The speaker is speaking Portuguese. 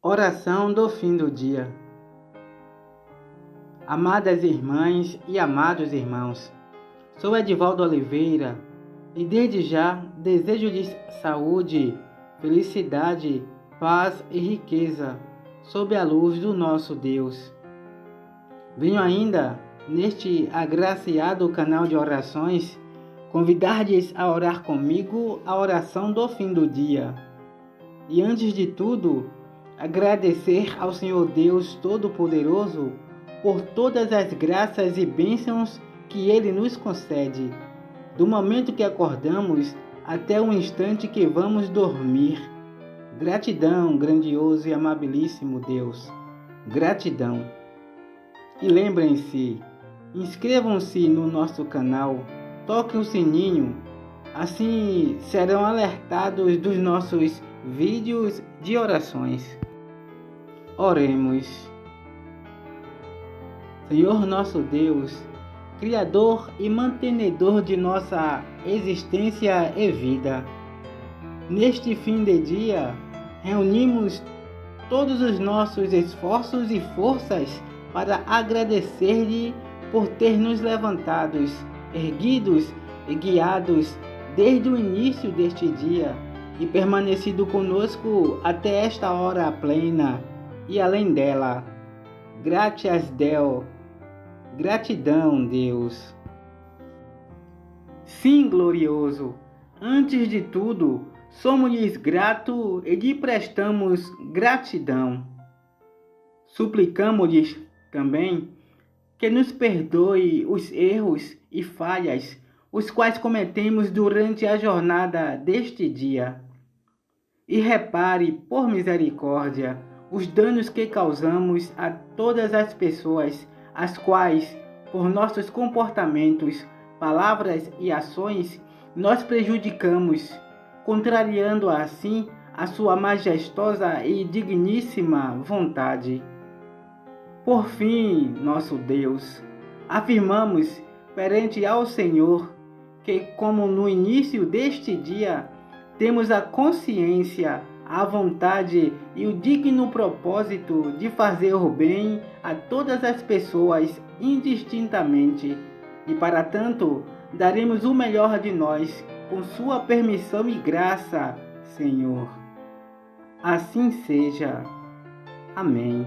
Oração do fim do dia. Amadas irmãs e amados irmãos, sou Edivaldo Oliveira e desde já desejo-lhes saúde, felicidade, paz e riqueza sob a luz do nosso Deus. Venho ainda, neste agraciado canal de orações, convidar-lhes a orar comigo a oração do fim do dia. E antes de tudo, agradecer ao Senhor Deus Todo-Poderoso por todas as graças e bênçãos que Ele nos concede, do momento que acordamos até o instante que vamos dormir. Gratidão, grandioso e amabilíssimo Deus. Gratidão. E lembrem-se, inscrevam-se no nosso canal, toquem o sininho, assim serão alertados dos nossos vídeos de orações. Oremos. Senhor nosso Deus, Criador e mantenedor de nossa existência e vida, neste fim de dia, reunimos todos os nossos esforços e forças para agradecer-lhe por ter nos levantados, erguidos e guiados desde o início deste dia e permanecido conosco até esta hora plena e além dela. Gratias Deo. Gratidão, Deus. Sim, glorioso. Antes de tudo, somos-lhes grato e lhe prestamos gratidão. Suplicamos-lhes também que nos perdoe os erros e falhas os quais cometemos durante a jornada deste dia. E repare, por misericórdia, os danos que causamos a todas as pessoas, as quais, por nossos comportamentos, palavras e ações, nós prejudicamos, contrariando assim a sua majestosa e digníssima vontade. Por fim, nosso Deus, afirmamos perante ao Senhor que, como no início deste dia, temos a consciência a vontade e o digno propósito de fazer o bem a todas as pessoas indistintamente, e para tanto daremos o melhor de nós com Sua permissão e graça, Senhor. Assim seja. Amém.